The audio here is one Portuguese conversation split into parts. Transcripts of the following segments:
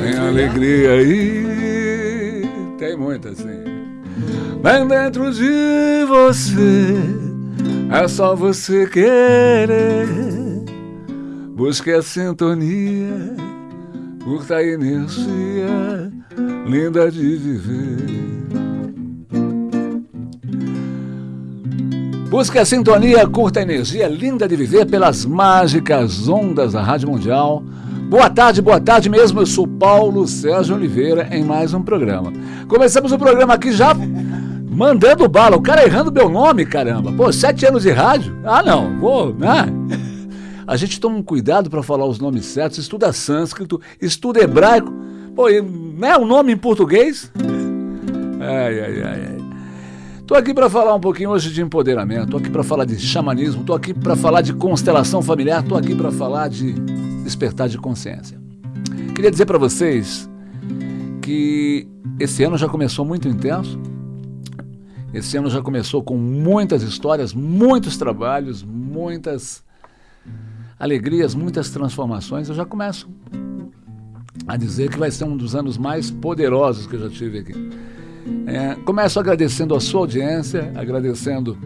Tem alegria aí, tem muita sim. Bem dentro de você, é só você querer. Busque a sintonia, curta a energia linda de viver. Busque a sintonia, curta a energia linda de viver pelas mágicas ondas da Rádio Mundial Boa tarde, boa tarde mesmo. Eu sou Paulo Sérgio Oliveira em mais um programa. Começamos o programa aqui já mandando bala. O cara errando meu nome, caramba. Pô, sete anos de rádio? Ah, não, vou, né? A gente toma um cuidado para falar os nomes certos, estuda sânscrito, estuda hebraico. Pô, né? Um nome em português? Ai, ai, ai, ai. Tô aqui para falar um pouquinho hoje de empoderamento, tô aqui para falar de xamanismo, tô aqui para falar de constelação familiar, tô aqui para falar de despertar de consciência. Queria dizer para vocês que esse ano já começou muito intenso. Esse ano já começou com muitas histórias, muitos trabalhos, muitas alegrias, muitas transformações. Eu já começo a dizer que vai ser um dos anos mais poderosos que eu já tive aqui. É, começo agradecendo a sua audiência, agradecendo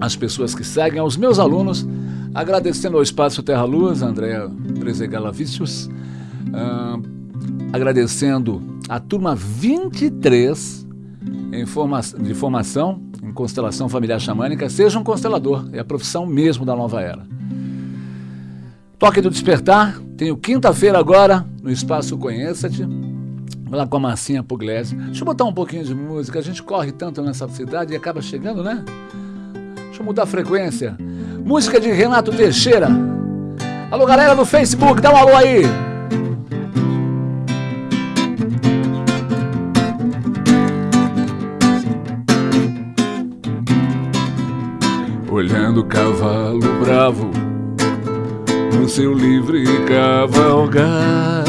as pessoas que seguem, aos meus alunos, agradecendo ao Espaço Terra Luz, André Prezegalavicius, uh, agradecendo a turma 23 em forma, de formação em constelação familiar xamânica. Seja um constelador, é a profissão mesmo da nova era. Toque do Despertar, tenho quinta-feira agora no Espaço Conheça-te lá com a massinha Pugliese. Deixa eu botar um pouquinho de música. A gente corre tanto nessa cidade e acaba chegando, né? Deixa eu mudar a frequência. Música de Renato Teixeira. Alô, galera do Facebook, dá um alô aí. Olhando o cavalo bravo seu livre cavalgar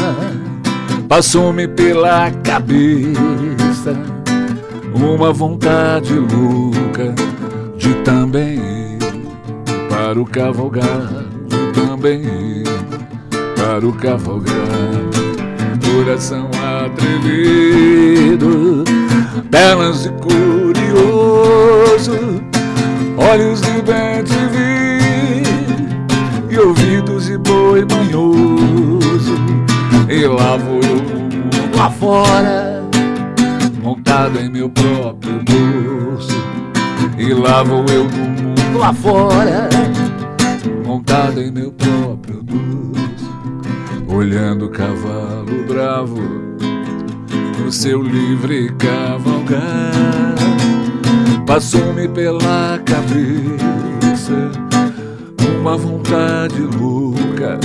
Passou-me pela cabeça uma vontade louca de também ir para o cavalgar, de também ir para o cavalgar. Coração atrevido, pernas de curioso, olhos de bem boi manhoso e lá vou eu lá fora, montado em meu próprio bolso. E lá vou eu no mundo lá fora, montado em meu próprio bolso. Olhando o cavalo bravo no seu livre cavalgar. Passou-me pela cabeça uma vontade louca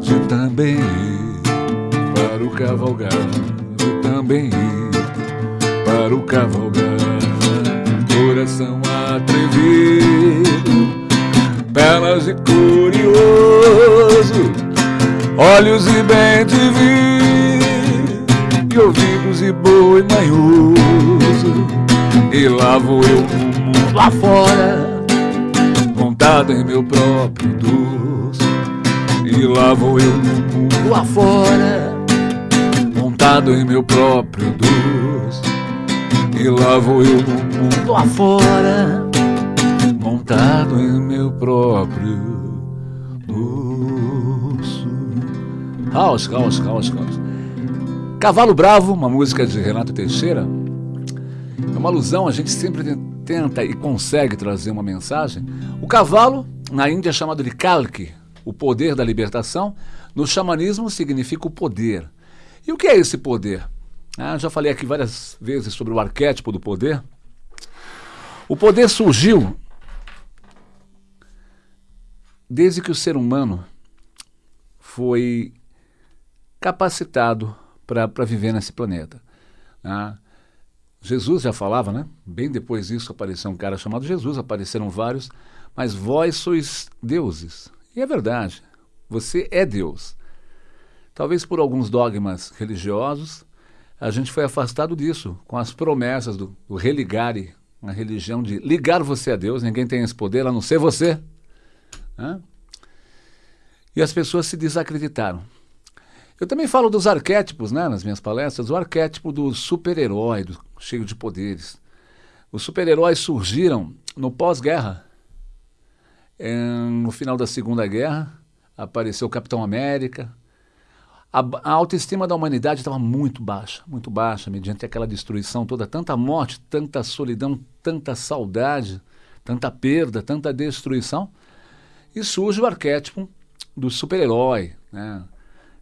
de também ir para o cavalgar, também ir para o cavalgar. Coração atrevido, pernas de curioso, olhos e bem te vi, e ouvidos e boi manhoso. E lá vou eu no mundo lá fora, montado em meu próprio doce. E lá vou eu no mundo lá fora montado em meu próprio doce. E lá vou eu no mundo afora, montado em meu próprio doce. House, house, house, house. Cavalo Bravo, uma música de Renato Teixeira. É uma alusão, a gente sempre tenta e consegue trazer uma mensagem. O cavalo, na Índia, é chamado de Kalki, o poder da libertação. No xamanismo, significa o poder. E o que é esse poder? Ah, já falei aqui várias vezes sobre o arquétipo do poder. O poder surgiu desde que o ser humano foi capacitado para viver nesse planeta. Ah, Jesus já falava, né? Bem depois disso apareceu um cara chamado Jesus, apareceram vários, mas vós sois deuses. E é verdade. Você é Deus. Talvez por alguns dogmas religiosos, a gente foi afastado disso, com as promessas do, do religare, uma religião de ligar você a Deus, ninguém tem esse poder a não ser você. Né? E as pessoas se desacreditaram. Eu também falo dos arquétipos né, nas minhas palestras, o arquétipo do super-herói, cheio de poderes. Os super-heróis surgiram no pós-guerra. No final da Segunda Guerra, apareceu o Capitão América, a, a autoestima da humanidade estava muito baixa, muito baixa, mediante aquela destruição toda, tanta morte, tanta solidão, tanta saudade, tanta perda, tanta destruição. E surge o arquétipo do super-herói, né?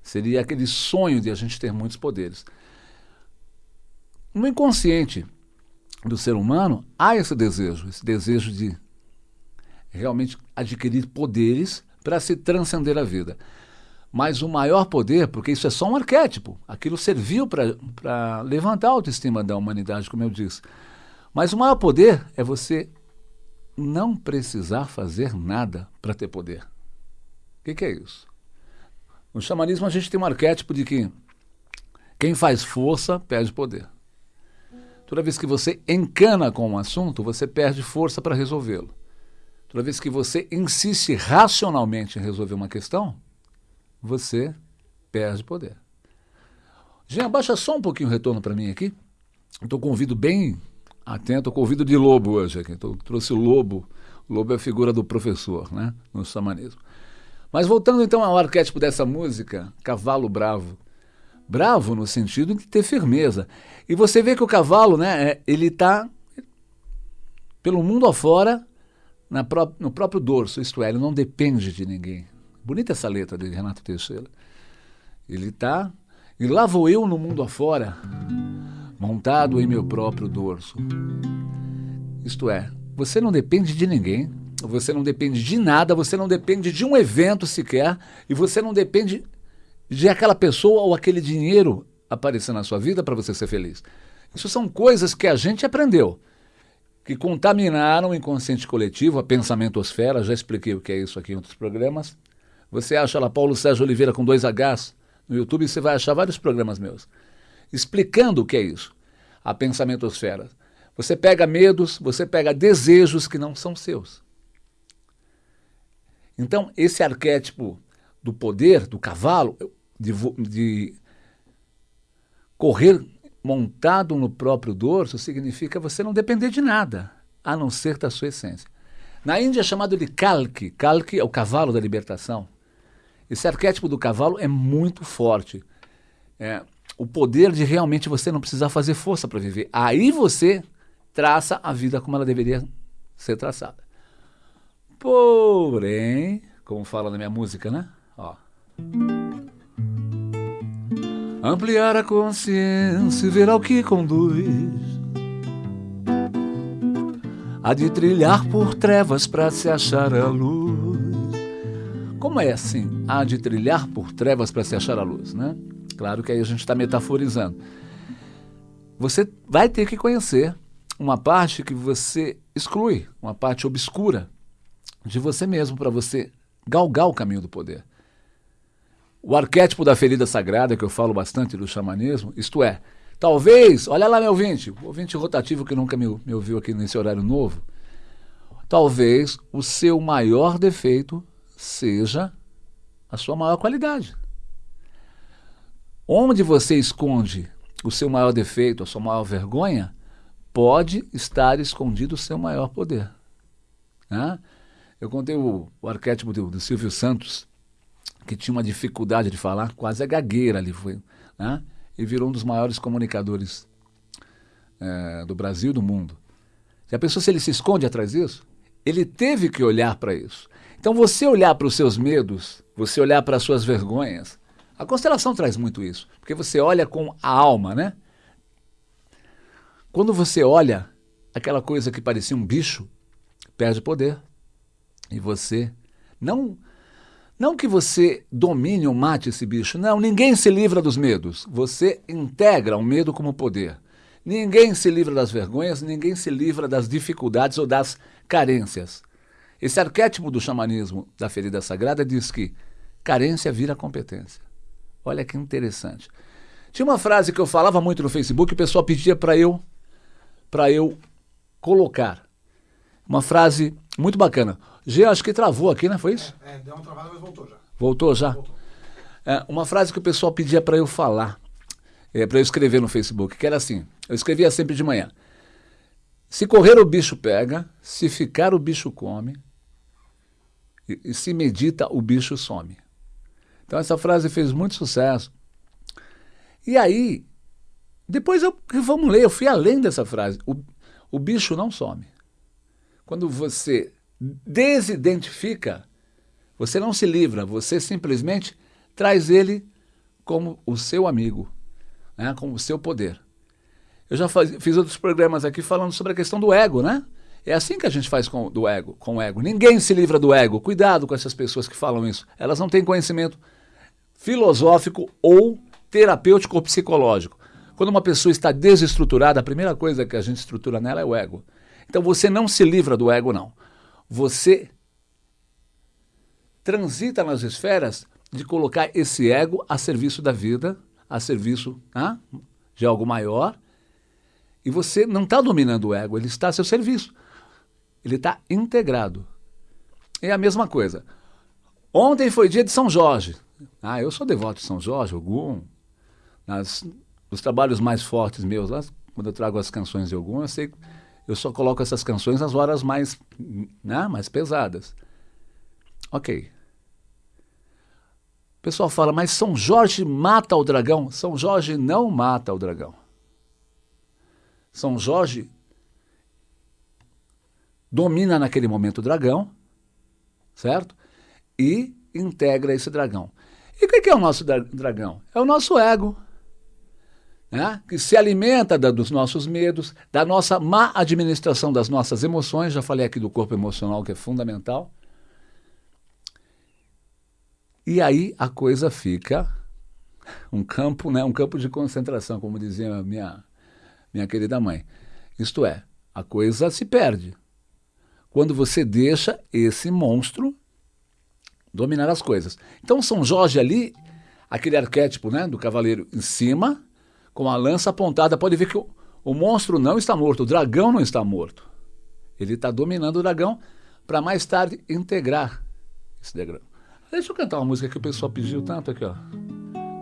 Seria aquele sonho de a gente ter muitos poderes. No inconsciente do ser humano, há esse desejo, esse desejo de realmente adquirir poderes para se transcender a vida. Mas o maior poder, porque isso é só um arquétipo, aquilo serviu para levantar a autoestima da humanidade, como eu disse. Mas o maior poder é você não precisar fazer nada para ter poder. O que, que, é isso? No xamanismo a gente tem um arquétipo de que quem faz força perde poder. Toda vez que você encana com um assunto, você perde força para resolvê-lo. Toda vez que você insiste racionalmente em resolver uma questão, você perde poder. Jean, abaixa só um pouquinho o retorno para mim aqui. Estou com o ouvido bem atento, com o ouvido de lobo hoje aqui. Então, trouxe o lobo. O lobo é a figura do professor, né? No xamanismo. Mas voltando então ao arquétipo dessa música, cavalo bravo. Bravo no sentido de ter firmeza. E você vê que o cavalo, né, é, ele está pelo mundo afora na pró no próprio dorso, isto é, ele não depende de ninguém. Bonita essa letra de Renato Teixeira. Ele está. E lá vou eu no mundo afora, montado em meu próprio dorso. Isto é, você não depende de ninguém, você não depende de nada, você não depende de um evento sequer, e você não depende de aquela pessoa ou aquele dinheiro aparecer na sua vida para você ser feliz. Isso são coisas que a gente aprendeu, que contaminaram o inconsciente coletivo, a pensamentosfera, já expliquei o que é isso aqui em outros programas, você acha lá Paulo Sérgio Oliveira com dois Hs no YouTube, você vai achar vários programas meus explicando o que é isso, a pensamentosfera. Você pega medos, você pega desejos que não são seus. Então, esse arquétipo do poder, do cavalo, de, de correr montado no próprio dorso, significa você não depender de nada, a não ser da sua essência. Na Índia é chamado de Kalki. Kalki é o cavalo da libertação. Esse arquétipo do cavalo é muito forte. É, o poder de realmente você não precisar fazer força para viver. Aí você traça a vida como ela deveria ser traçada. Porém, como fala na minha música, né? Ó. Ampliar a consciência e ver ao que conduz. Há de trilhar por trevas para se achar a luz. Como é assim? Há de trilhar por trevas para se achar a luz, né? Claro que aí a gente está metaforizando. Você vai ter que conhecer uma parte que você exclui, uma parte obscura de você mesmo para você galgar o caminho do poder. O arquétipo da ferida sagrada, que eu falo bastante do xamanismo, isto é, talvez, olha lá meu ouvinte, ouvinte rotativo que nunca me, me ouviu aqui nesse horário novo, talvez o seu maior defeito seja a sua maior qualidade. Onde você esconde o seu maior defeito, a sua maior vergonha, pode estar escondido o seu maior poder. Né? Eu contei o, o arquétipo do, do, Silvio Santos, que tinha uma dificuldade de falar, quase a gagueira ali foi. Né? E virou um dos maiores comunicadores é, do Brasil e do mundo. Já pensou se ele se esconde atrás disso? Ele teve que olhar para isso. Então, você olhar para os seus medos, você olhar para as suas vergonhas, a constelação traz muito isso, porque você olha com a alma, né? Quando você olha aquela coisa que parecia um bicho, perde poder. E você não não que você domine ou mate esse bicho, não, ninguém se livra dos medos. Você integra o medo como poder. Ninguém se livra das vergonhas, ninguém se livra das dificuldades ou das carências. Esse arquétipo do xamanismo da ferida sagrada diz que carência vira competência. Olha que interessante. Tinha uma frase que eu falava muito no Facebook, o pessoal pedia para eu para eu colocar. Uma frase muito bacana. G, acho que travou aqui, né? Foi isso? É, é deu uma travada, mas voltou já. Voltou já? Voltou. É, uma frase que o pessoal pedia para eu falar, é, para eu escrever no Facebook, que era assim: eu escrevia sempre de manhã. Se correr, o bicho pega, se ficar, o bicho come, e, e se medita, o bicho some. Então, essa frase fez muito sucesso. E aí, depois eu, vamos ler, eu fui além dessa frase. O, o bicho não some. Quando você desidentifica, você não se livra, você simplesmente traz ele como o seu amigo, né, como o seu poder. Eu já faz, fiz outros programas aqui falando sobre a questão do ego, né? É assim que a gente faz com do ego, com o ego. Ninguém se livra do ego. Cuidado com essas pessoas que falam isso. Elas não têm conhecimento filosófico ou terapêutico ou psicológico. Quando uma pessoa está desestruturada, a primeira coisa que a gente estrutura nela é o ego. Então você não se livra do ego, não. Você transita nas esferas de colocar esse ego a serviço da vida, a serviço de algo maior. E você não está dominando o ego, ele está a seu serviço. Ele está integrado. É a mesma coisa. Ontem foi dia de São Jorge. Ah, eu sou devoto de São Jorge, Ogum. Nas, nos trabalhos mais fortes meus, lá, quando eu trago as canções de Ogum, eu sei eu só coloco essas canções nas horas mais, né, mais pesadas. Ok. O pessoal fala, mas São Jorge mata o dragão. São Jorge não mata o dragão. São Jorge domina naquele momento o dragão, certo? E integra esse dragão. E o que é o nosso dragão? É o nosso ego, né? que se alimenta da, dos nossos medos, da nossa má administração das nossas emoções. Já falei aqui do corpo emocional, que é fundamental. E aí a coisa fica um campo, né, um campo de concentração, como dizia minha, minha querida mãe. Isto é, a coisa se perde. Quando você deixa esse monstro dominar as coisas. Então São Jorge ali, aquele arquétipo né, do cavaleiro em cima, com a lança apontada, pode ver que o, o monstro não está morto, o dragão não está morto. Ele está dominando o dragão para mais tarde integrar esse dragão. Deixa eu cantar uma música que o pessoal pediu tanto aqui, ó.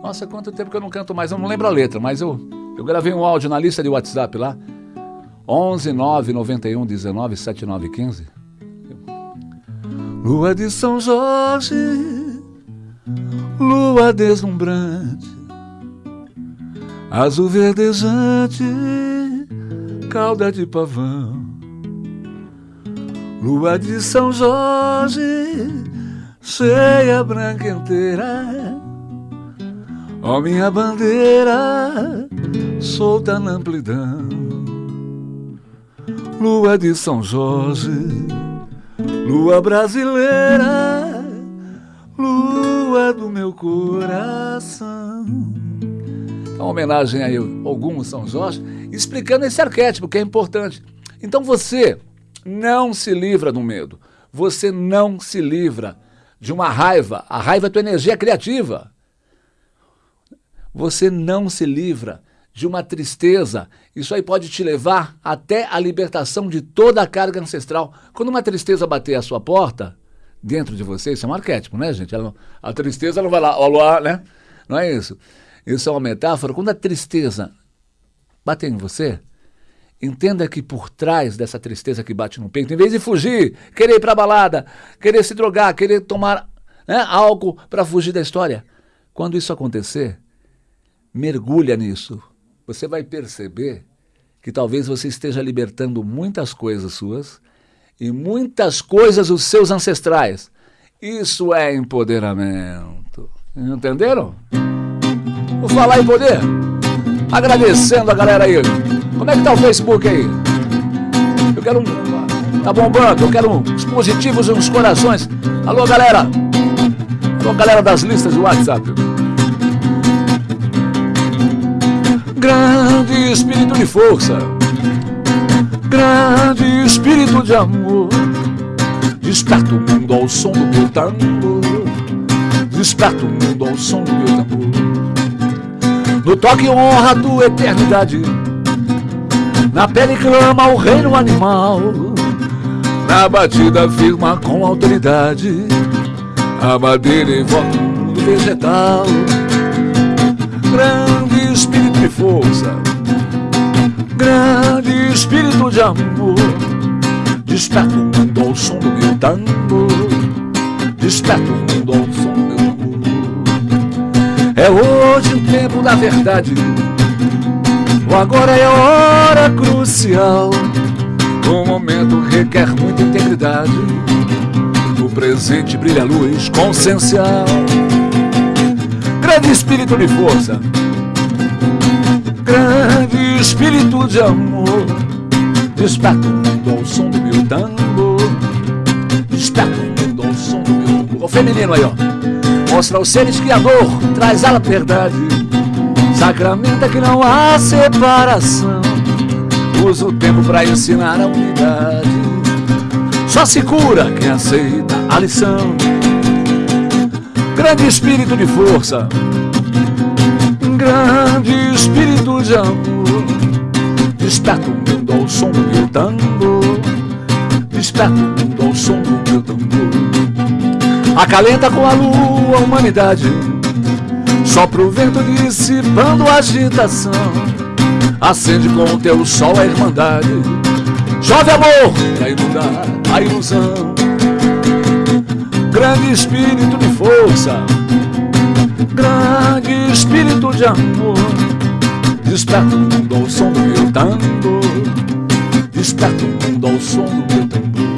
Nossa, quanto tempo que eu não canto mais, eu não lembro a letra, mas eu, eu gravei um áudio na lista de WhatsApp lá. 11 9 91 19 79 15. Lua de São Jorge, lua deslumbrante, azul verdejante, cauda de pavão. Lua de São Jorge, cheia branca inteira. Ó minha bandeira, solta na amplidão. Lua de São Jorge, lua brasileira, lua do meu coração. Uma homenagem aí ao Ogum São Jorge, explicando esse arquétipo que é importante. Então você não se livra do medo, você não se livra de uma raiva. A raiva é tua energia criativa. Você não se livra de uma tristeza. Isso aí pode te levar até a libertação de toda a carga ancestral. Quando uma tristeza bater a sua porta, dentro de você, isso é um arquétipo, né, gente? Não, a tristeza não vai lá, ó, né? Não é isso. Isso é uma metáfora. Quando a tristeza bater em você, Entenda que por trás dessa tristeza que bate no peito, em vez de fugir, querer ir para balada, querer se drogar, querer tomar né, álcool para fugir da história, quando isso acontecer, mergulha nisso. Você vai perceber que talvez você esteja libertando muitas coisas suas e muitas coisas dos seus ancestrais. Isso é empoderamento. Entenderam? Vou falar em poder. Agradecendo a galera aí. Como é que tá o Facebook aí? Eu quero um. Tá bombando, eu quero uns positivos e uns corações. Alô, galera! Alô, galera das listas de WhatsApp. Grande espírito de força, grande espírito de amor, desperta o mundo ao som do meu tambor. Desperta o mundo ao som do meu tambor. No toque honra tua eternidade. Na pele clama o reino animal. Na batida firma com autoridade. A madeira evoca o vegetal. Grande espírito de força. Grande espírito de amor. Desperta o mundo ao som do meu tambor. Desperta o mundo ao som do meu. É hoje o tempo da verdade. O agora é a hora crucial. O momento requer muita integridade. No presente brilha a luz consciencial. Grande espírito de força. Grande espírito de amor. Desperta o mundo ao som do meu tambor. Desperta o mundo ao som do meu tambor. O feminino aí, ó. Mostra aos seres que a dor traz a verdade. Sacramenta que não há separação. Usa o tempo para ensinar a unidade. Só se cura quem aceita a lição. Grande espírito de força. Grande espírito de amor. Desperta o mundo ao som do tambor. Desperta o mundo ao som. Acalenta com a lua a humanidade. Sopra o vento dissipando a agitação. Acende com o teu sol a irmandade. Jove amor pra inundar a ilusão. Grande espírito de força. Grande espírito de amor. Desperta o mundo ao som do meu tambor. Desperta o mundo ao som do meu tambor.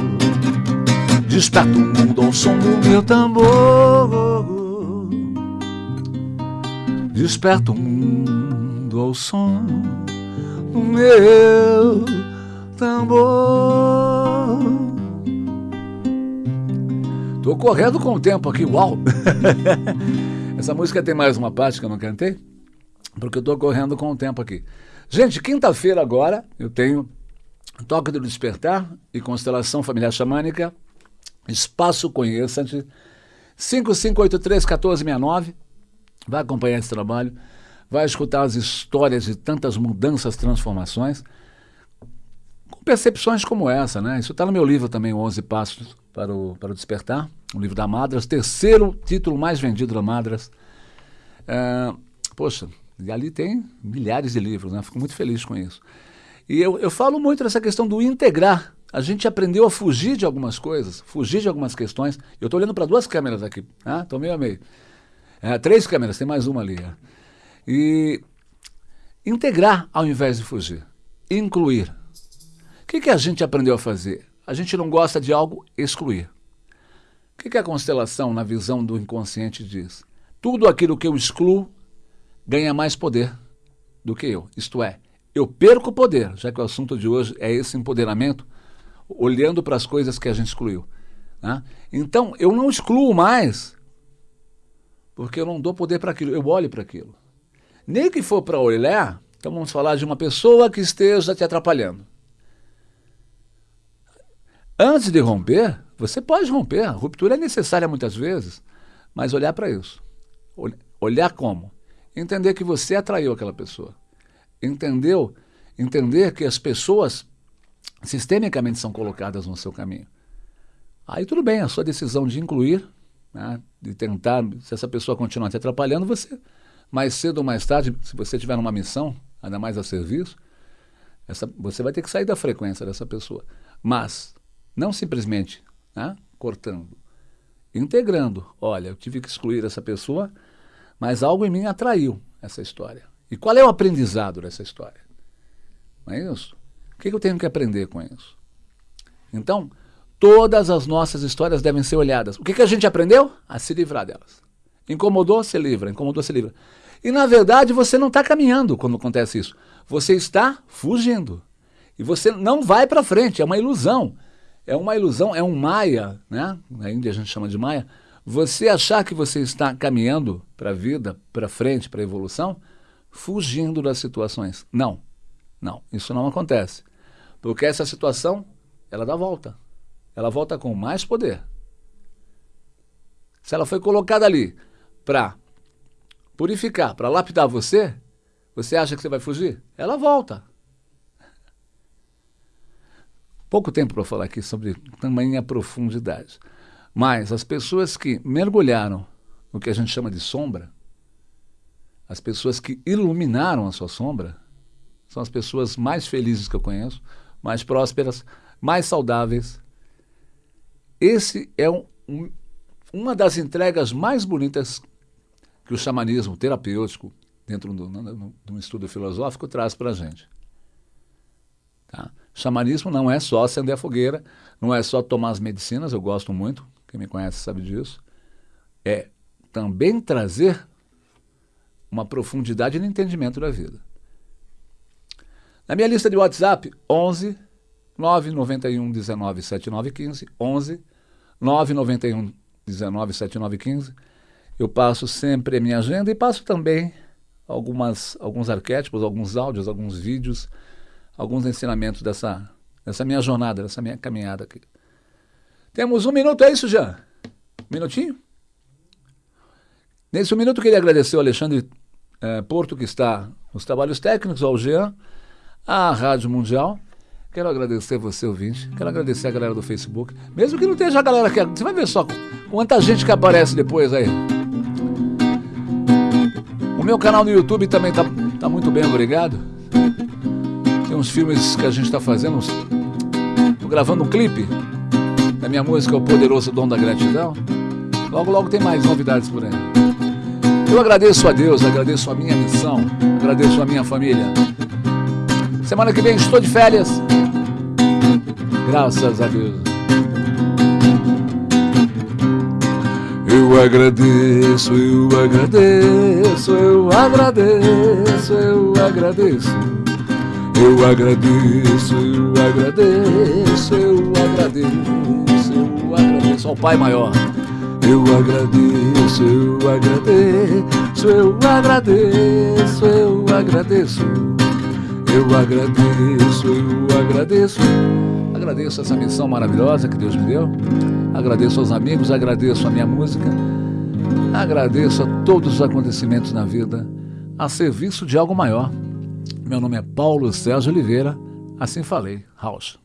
Desperta o mundo ao som do meu tambor. Desperta o mundo ao som do meu tambor. Tô correndo com o tempo aqui, uau! Essa música tem mais uma parte que eu não cantei, porque eu tô correndo com o tempo aqui. Gente, quinta-feira agora eu tenho Toque do Despertar e Constelação Familiar Xamânica, Espaço Conheça-te, 5583-1469. Vai acompanhar esse trabalho, vai escutar as histórias de tantas mudanças, transformações, com percepções como essa, né? Isso está no meu livro também, 11 Passos para o, para o Despertar, o livro da Madras, terceiro título mais vendido da Madras. É, poxa, e ali tem milhares de livros, né? Fico muito feliz com isso. E eu, eu falo muito dessa questão do integrar. A gente aprendeu a fugir de algumas coisas, fugir de algumas questões. Eu estou olhando para duas câmeras aqui, né? meio a meio. É, três câmeras, tem mais uma ali. É. E integrar ao invés de fugir. Incluir. O que, que a gente aprendeu a fazer? A gente não gosta de algo, excluir. O que, que a constelação, na visão do inconsciente, diz? Tudo aquilo que eu excluo ganha mais poder do que eu. Isto é, eu perco poder, já que o assunto de hoje é esse empoderamento, olhando para as coisas que a gente excluiu. Né? Então, eu não excluo mais porque eu não dou poder para aquilo, eu olho para aquilo. Nem que for para olhar, então vamos falar de uma pessoa que esteja te atrapalhando. Antes de romper, você pode romper, a ruptura é necessária muitas vezes, mas olhar para isso. Olhar como? Entender que você atraiu aquela pessoa. Entendeu? Entender que as pessoas sistemicamente são colocadas no seu caminho. Aí tudo bem, a sua decisão de incluir né, de tentar, se essa pessoa continuar te atrapalhando, você, mais cedo ou mais tarde, se você tiver numa missão, ainda mais a serviço, essa, você vai ter que sair da frequência dessa pessoa. Mas, não simplesmente né, cortando, integrando. Olha, eu tive que excluir essa pessoa, mas algo em mim atraiu essa história. E qual é o aprendizado dessa história? Não é isso? O que eu tenho que aprender com isso? Então, Todas as nossas histórias devem ser olhadas. O que, que a gente aprendeu? A se livrar delas. Incomodou, se livra. Incomodou, se livra. E na verdade você não está caminhando quando acontece isso. Você está fugindo. E você não vai para frente. É uma ilusão. É uma ilusão, é um maia, né? Na Índia a gente chama de maia. Você achar que você está caminhando para a vida, para frente, para a evolução, fugindo das situações. Não, não, isso não acontece. Porque essa situação, ela dá volta ela volta com mais poder. Se ela foi colocada ali para purificar, para lapidar você, você acha que você vai fugir? Ela volta. Pouco tempo para falar aqui sobre tamanha profundidade. Mas as pessoas que mergulharam no que a gente chama de sombra, as pessoas que iluminaram a sua sombra, são as pessoas mais felizes que eu conheço, mais prósperas, mais saudáveis. Esse é um, um, uma das entregas mais bonitas que o xamanismo terapêutico, dentro de um estudo filosófico, traz para a gente. Tá? Xamanismo não é só acender a fogueira, não é só tomar as medicinas, eu gosto muito, quem me conhece sabe disso. É também trazer uma profundidade no entendimento da vida. Na minha lista de WhatsApp, 11 991 19 7915, 11 991 19 7915, eu passo sempre a minha agenda e passo também algumas, alguns arquétipos, alguns áudios, alguns vídeos, alguns ensinamentos dessa, dessa minha jornada, dessa minha caminhada aqui. Temos um minuto, é isso, já? Um minutinho? Nesse um minuto, queria agradecer ao Alexandre eh, Porto, que está nos trabalhos técnicos, ao Jean, à Rádio Mundial. Quero agradecer você, ouvinte. Quero agradecer a galera do Facebook. Mesmo que não esteja a galera aqui. Você vai ver só quanta gente que aparece depois aí. O meu canal no YouTube também está tá muito bem, obrigado. Tem uns filmes que a gente está fazendo. Estou gravando um clipe da minha música O Poderoso Dom da Gratidão. Logo, logo tem mais novidades por aí. Eu agradeço a Deus, agradeço a minha missão, agradeço a minha família. Semana que vem estou de férias. Graças a Deus. Eu agradeço, eu agradeço, eu agradeço, eu agradeço. Eu agradeço, eu agradeço, eu agradeço, eu agradeço ao Pai Maior. Eu agradeço, eu agradeço, eu agradeço, eu agradeço. Eu agradeço, eu agradeço. Agradeço essa missão maravilhosa que Deus me deu. Agradeço aos amigos, agradeço a minha música. Agradeço a todos os acontecimentos na vida a serviço de algo maior. Meu nome é Paulo Sérgio Oliveira. Assim falei. House.